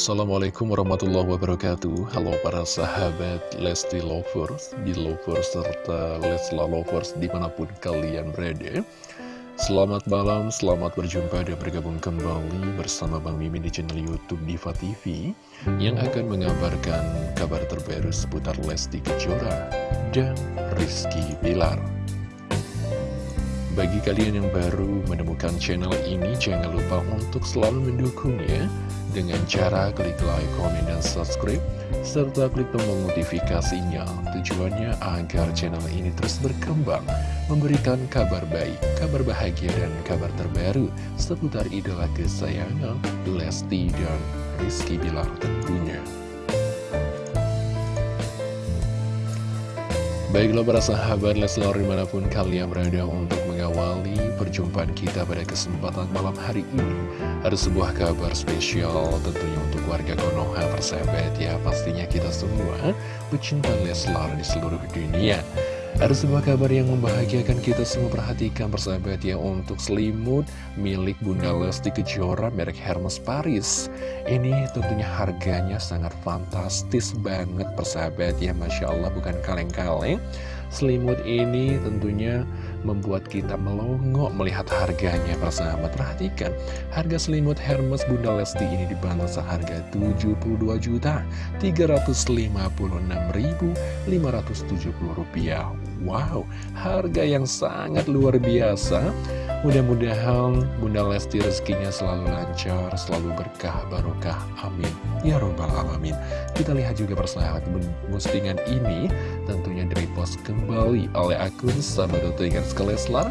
Assalamualaikum warahmatullahi wabarakatuh. Halo para sahabat Lesti Lovers, Lovers serta Lesla Lovers di mana pun kalian berada. Selamat malam, selamat berjumpa dan bergabung kembali bersama Bang Mimin di channel Youtube Diva TV Yang akan mengabarkan kabar terbaru seputar Lesti Kejora dan Rizky Bilar bagi kalian yang baru menemukan channel ini, jangan lupa untuk selalu mendukungnya dengan cara klik like, komen, dan subscribe, serta klik tombol notifikasinya. Tujuannya agar channel ini terus berkembang, memberikan kabar baik, kabar bahagia, dan kabar terbaru seputar idola kesayangan Lesti dan Rizky Bilar tentunya. Baiklah para sahabat Leslar di mana pun kalian berada untuk mengawali perjumpaan kita pada kesempatan malam hari ini. Ada sebuah kabar spesial tentunya untuk warga Konoha persahabat. Ya Pastinya kita semua pecinta Leslar di seluruh dunia ada sebuah kabar yang membahagiakan kita semua perhatikan persahabat ya untuk selimut milik Bunda Lesti Kejora merek Hermes Paris. Ini tentunya harganya sangat fantastis banget persahabat ya Masya Allah bukan kaleng-kaleng. Selimut ini tentunya membuat kita melongo melihat harganya persahabat Perhatikan, harga selimut Hermes Bunda Lesti ini dibanderol seharga 72 juta 356.570 rupiah. Wow, harga yang sangat luar biasa Mudah-mudahan Bunda Lesti rezekinya selalu lancar, selalu berkah, barokah. Amin. Ya Robbal Alamin. Kita lihat juga persahabat postingan ini tentunya direpost kembali oleh akun Sahabat Leslar.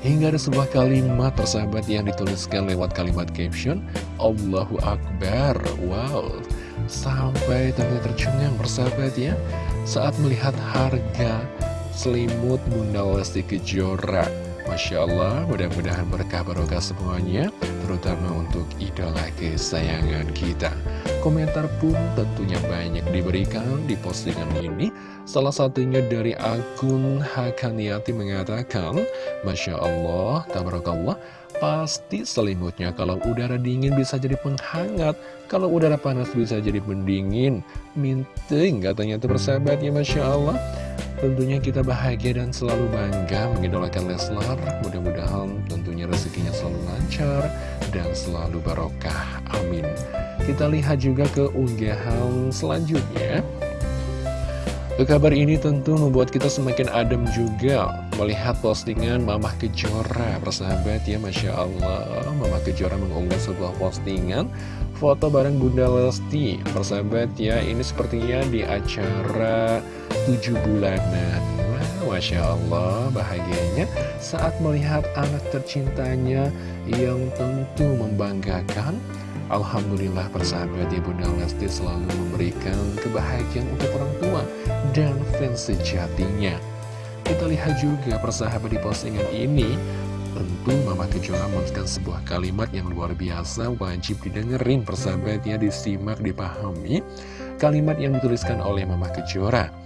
Hingga ada sebuah kalimat persahabat yang dituliskan lewat kalimat caption Allahu Akbar. Wow. Sampai ternyata tercengang persahabat ya. Saat melihat harga selimut Bunda Lesti Kejora Masya Allah, mudah-mudahan berkah barokah semuanya, terutama untuk idola kesayangan kita. Komentar pun tentunya banyak diberikan di postingan ini. Salah satunya dari akun Hakaniati mengatakan, Masya Allah, tabarakallah, pasti selimutnya kalau udara dingin bisa jadi penghangat, kalau udara panas bisa jadi pendingin. Minting katanya itu persahabat ya Masya Allah. Tentunya kita bahagia dan selalu bangga mengidolakan Leslar. Mudah-mudahan tentunya rezekinya selalu lancar dan selalu barokah. Amin. Kita lihat juga ke unggahan selanjutnya. Kabar ini tentu membuat kita semakin adem juga melihat postingan Mamah Kejora Persahabat ya Masya Allah Mamah Kejora mengunggah sebuah postingan Foto bareng Bunda Lesti Persahabat ya ini sepertinya di acara tujuh bulanan. Wah, Masya Allah bahagianya saat melihat anak tercintanya yang tentu membanggakan. Alhamdulillah persahabat ya Bunda Lesti selalu memberikan kebahagiaan untuk orang tua dan fans sejatinya. Kita lihat juga persahabat di postingan ini Tentu Mama Kejora menuliskan sebuah kalimat yang luar biasa Wajib didengerin persahabatnya disimak, dipahami. Kalimat yang dituliskan oleh Mama Kejora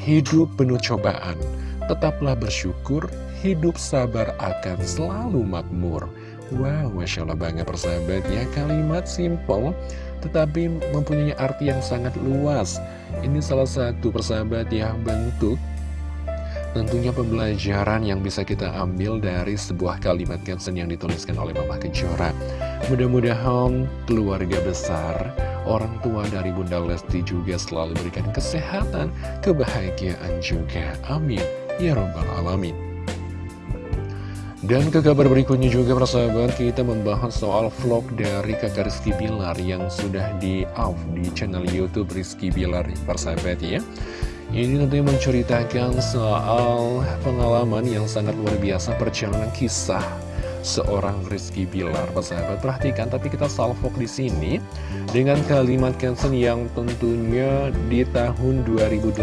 hidup penuh cobaan. Tetaplah bersyukur, hidup sabar akan selalu makmur. Wow, Masya Allah banget persahabat ya, kalimat simple tetapi mempunyai arti yang sangat luas. Ini salah satu persahabat yang bentuk Tentunya pembelajaran yang bisa kita ambil dari sebuah kalimat caption yang dituliskan oleh Mama Kejora. Mudah-mudahan keluarga besar orang tua dari Bunda Lesti juga selalu berikan kesehatan, kebahagiaan juga. Amin. Ya Rabbal Alamin. Dan ke kabar berikutnya juga persahabat kita membahas soal vlog dari kakak Rizky Bilar yang sudah di-off di channel Youtube Rizky Bilar persahabat ya. Ini tentunya menceritakan soal pengalaman yang sangat luar biasa perjalanan kisah seorang Rizky Bilar. Persahabat, perhatikan, tapi kita salvok di sini dengan kalimat caption yang tentunya di tahun 2018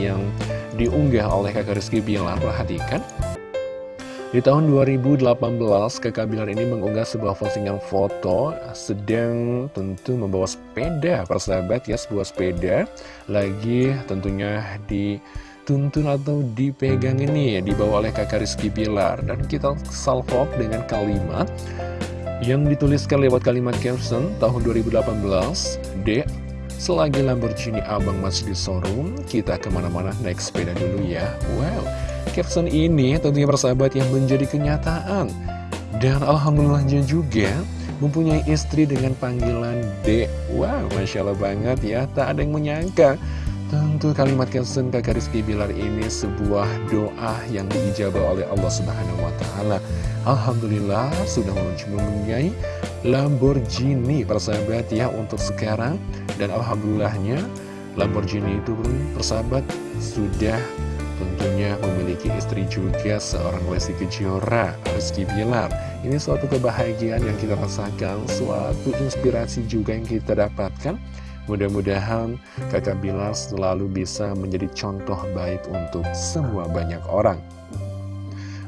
yang diunggah oleh kakak Rizky Bilar. Perhatikan. Di tahun 2018, kakak Bilar ini mengunggah sebuah postingan foto sedang tentu membawa sepeda, persahabat ya, sebuah sepeda. Lagi tentunya di dituntun atau dipegang ini ya dibawa oleh kakak Rizky Bilar. Dan kita salvok dengan kalimat Yang dituliskan lewat kalimat caption tahun 2018, Dek, selagi Lamborghini abang masih di showroom, kita ke mana-mana naik sepeda dulu ya. Wow, caption ini tentunya persahabat yang menjadi kenyataan. Dan Alhamdulillahnya juga mempunyai istri dengan panggilan D. Wow, Masya Allah banget ya, tak ada yang menyangka. Tentu kalimat caption kakak Rizky Bilar ini sebuah doa yang diijabah oleh Allah Subhanahu Wa Taala. Alhamdulillah sudah mempunyai Lamborghini persahabat ya untuk sekarang dan alhamdulillahnya Lamborghini itu pun persahabat sudah tentunya memiliki istri juga seorang Lesti Kejora, Rizky Bilar. Ini suatu kebahagiaan yang kita rasakan, suatu inspirasi juga yang kita dapatkan. Mudah-mudahan kakak Bilar selalu bisa menjadi contoh baik untuk semua banyak orang.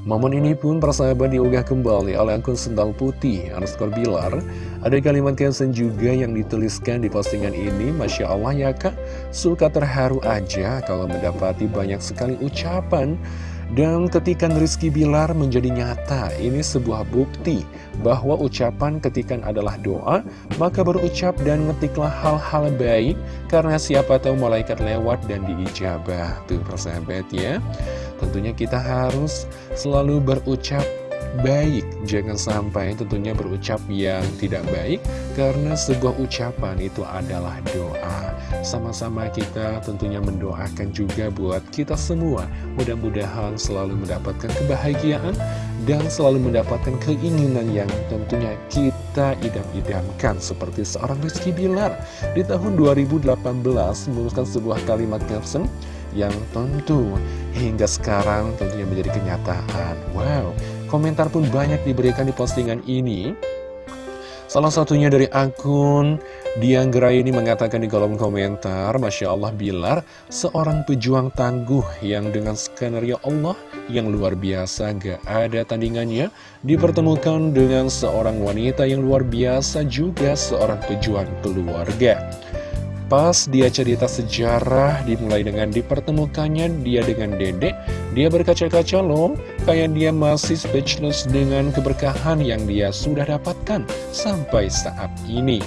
Momen ini pun persahabat diunggah kembali oleh akun sendal putih underscore Bilar. Ada kalimat caption juga yang dituliskan di postingan ini, Masya Allah ya kak, suka terharu aja kalau mendapati banyak sekali ucapan. Dan ketika Rizky Bilar menjadi nyata, ini sebuah bukti bahwa ucapan ketika adalah doa, maka berucap dan ngetiklah hal-hal baik, karena siapa tahu malaikat lewat dan diijabah. Tuh persahabat ya. Tentunya kita harus selalu berucap baik. Jangan sampai tentunya berucap yang tidak baik Karena sebuah ucapan itu adalah doa. Sama-sama kita tentunya mendoakan juga buat kita semua. Mudah-mudahan selalu mendapatkan kebahagiaan Dan selalu mendapatkan keinginan yang tentunya kita idam-idamkan Seperti seorang Rizky Bilar. Di tahun 2018 menuliskan sebuah kalimat caption yang tentu hingga sekarang tentunya menjadi kenyataan. Wow, komentar pun banyak diberikan di postingan ini. Salah satunya dari akun Gerai ini mengatakan di kolom komentar, Masya Allah Bilar, seorang pejuang tangguh yang dengan skenario Allah yang luar biasa gak ada tandingannya, dipertemukan dengan seorang wanita yang luar biasa juga seorang pejuang keluarga. Pas dia cerita sejarah dimulai dengan dipertemukannya dia dengan dedek Dia berkaca-kaca loh Kayak dia masih speechless dengan keberkahan yang dia sudah dapatkan Sampai saat ini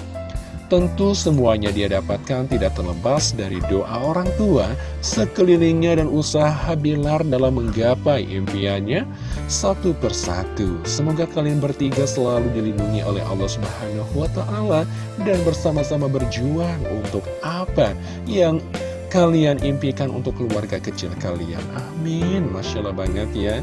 Tentu semuanya dia dapatkan tidak terlepas dari doa orang tua, sekelilingnya dan usaha Bilar dalam menggapai impiannya satu persatu. Semoga kalian bertiga selalu dilindungi oleh Allah Subhanahu wa taala dan bersama-sama berjuang untuk apa yang kalian impikan untuk keluarga kecil kalian. Amin. Masya Allah banget ya.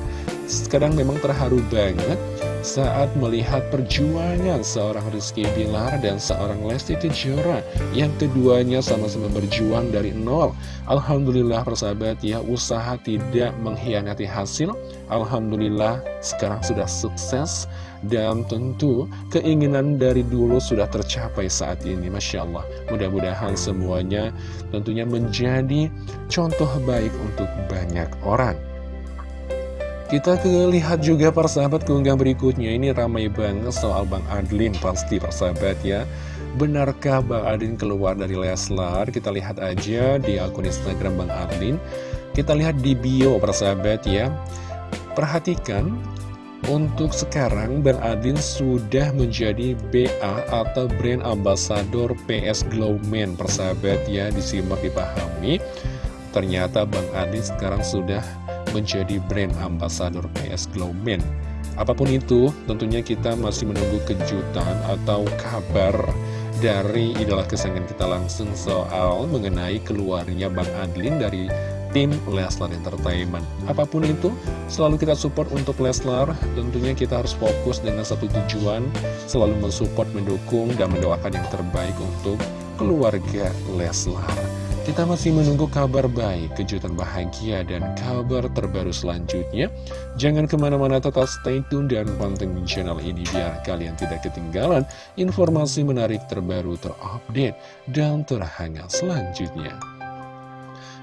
Sekarang memang terharu banget saat melihat perjuangan seorang Rizky Bilar dan seorang Lesti Kejora yang keduanya sama-sama berjuang dari nol. Alhamdulillah persahabat ya, usaha tidak mengkhianati hasil. Alhamdulillah sekarang sudah sukses dan tentu keinginan dari dulu sudah tercapai saat ini. Masya Allah, mudah-mudahan semuanya tentunya menjadi contoh baik untuk banyak orang. Kita lihat juga persahabat keunggahan berikutnya. Ini ramai banget soal Bang Adlin Pasti persahabat ya. Benarkah Bang Adlin keluar dari Leslar? Kita lihat aja di akun Instagram Bang Adlin. Kita lihat di bio persahabat ya. Perhatikan untuk sekarang Bang Adlin sudah menjadi BA atau Brand Ambassador PS Glowman persahabat ya. Disimak dipahami. Ternyata Bang Adlin sekarang sudah menjadi brand ambasador PS Glowman. Apa pun itu, tentunya kita masih menunggu kejutan atau kabar dari idola kesayangan kita langsung soal mengenai keluarnya Bang Adlin dari tim Leslar Entertainment. Apa pun itu, selalu kita support untuk Leslar. Tentunya kita harus fokus dengan satu tujuan, selalu mensupport, mendukung, dan mendoakan yang terbaik untuk keluarga Leslar. Kita masih menunggu kabar baik, kejutan bahagia, dan kabar terbaru selanjutnya. Jangan ke mana-mana tetap stay tune dan pantengin channel ini biar kalian tidak ketinggalan informasi menarik terbaru terupdate dan terhangat selanjutnya.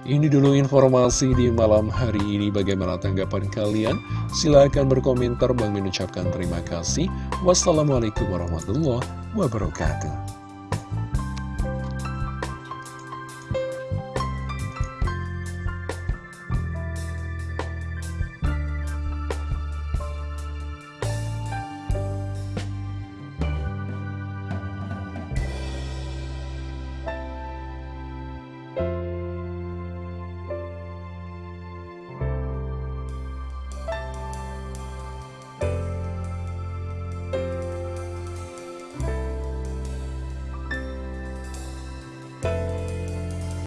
Ini dulu informasi di malam hari ini. Bagaimana tanggapan kalian? Silahkan berkomentar. Bang mengucapkan terima kasih. Wassalamualaikum warahmatullahi wabarakatuh.